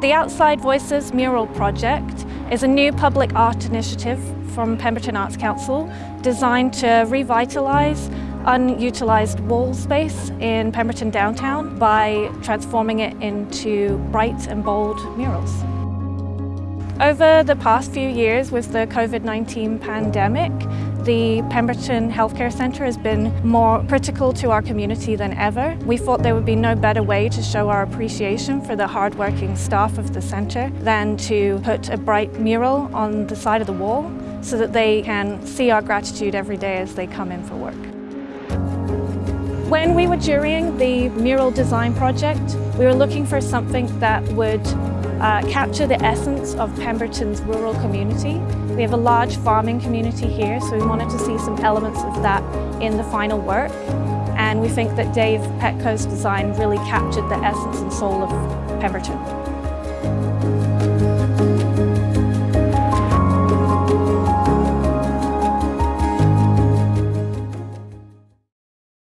The Outside Voices mural project is a new public art initiative from Pemberton Arts Council designed to revitalise unutilised wall space in Pemberton downtown by transforming it into bright and bold murals. Over the past few years with the COVID-19 pandemic, the Pemberton Healthcare Centre has been more critical to our community than ever. We thought there would be no better way to show our appreciation for the hard-working staff of the centre than to put a bright mural on the side of the wall so that they can see our gratitude every day as they come in for work. When we were during the mural design project, we were looking for something that would uh, capture the essence of Pemberton's rural community. We have a large farming community here, so we wanted to see some elements of that in the final work. And we think that Dave Petco's design really captured the essence and soul of Pemberton.